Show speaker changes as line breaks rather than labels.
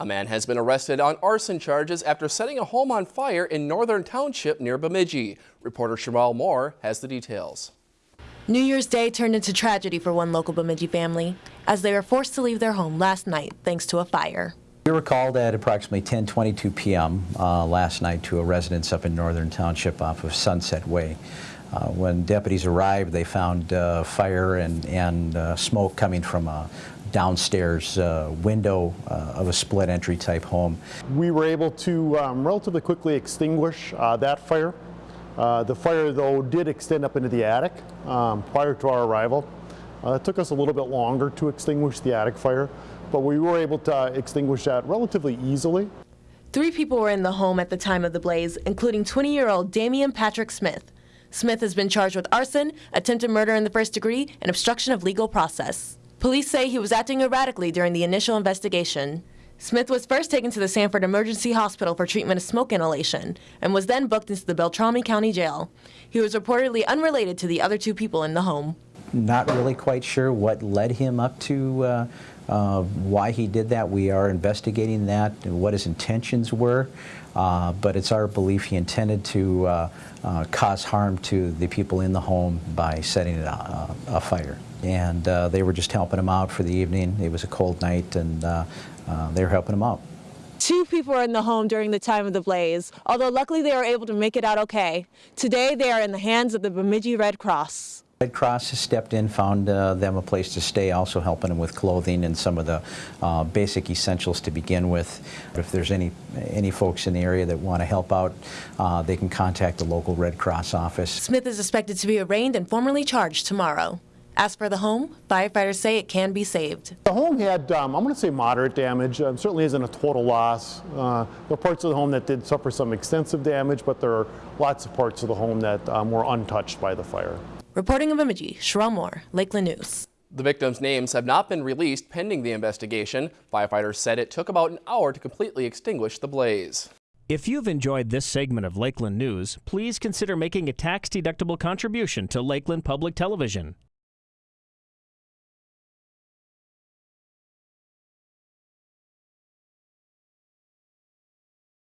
A man has been arrested on arson charges after setting a home on fire in Northern Township near Bemidji. Reporter Sherelle Moore has the details.
New Year's Day turned into tragedy for one local Bemidji family as they were forced to leave their home last night thanks to a fire.
We were called at approximately 10:22 p.m. Uh, last night to a residence up in Northern Township off of Sunset Way. Uh, when deputies arrived, they found uh, fire and, and uh, smoke coming from a downstairs uh, window uh, of a split entry type home.
We were able to um, relatively quickly extinguish that fire. the fire, though, did extend up into the attic um, prior to our arrival. it took us a little bit longer to extinguish the attic fire, but we were able to extinguish that relatively easily.
Three people were in the home at the time of the blaze, including 20-year-old Damian Patrick Smith. Smith has been charged with arson, attempted murder in the first degree, and obstruction of legal process. Police say he was acting erratically during the initial investigation. Smith was first taken to the Sanford Emergency Hospital for treatment of smoke inhalation and was then booked into the Beltrami County Jail. He was reportedly unrelated to the other two people in the home.
Not really quite sure what led him up to uh, uh, why he did that. We are investigating that and what his intentions were, uh, but it's our belief he intended to uh, uh, cause harm to the people in the home by setting it a, a fire. And uh, they were just helping him out for the evening. It was a cold night, and they were helping him out.
Two people were in the home during the time of the blaze, although luckily they were able to make it out okay. Today they are in the hands of the Bemidji Red Cross.
Red Cross has stepped in, found uh, them a place to stay, also helping them with clothing and some of the uh, basic essentials to begin with. If there's any any folks in the area that want to help out, uh, they can contact the local Red Cross office.
Smith is expected to be arraigned and formally charged tomorrow. As for the home, firefighters say it can be saved.
The home had, um, I'm going to say moderate damage. Um, certainly isn't a total loss. Uh, there are parts of the home that did suffer some extensive damage, but there are lots of parts of the home that um, were untouched by the fire.
Reporting in Bemidji, Sherelle Moore, Lakeland News.
The victims' names have not been released pending the investigation. Firefighters said it took about an hour to completely extinguish the blaze.
If you've enjoyed this segment of Lakeland News, please consider making a tax-deductible contribution to Lakeland Public Television.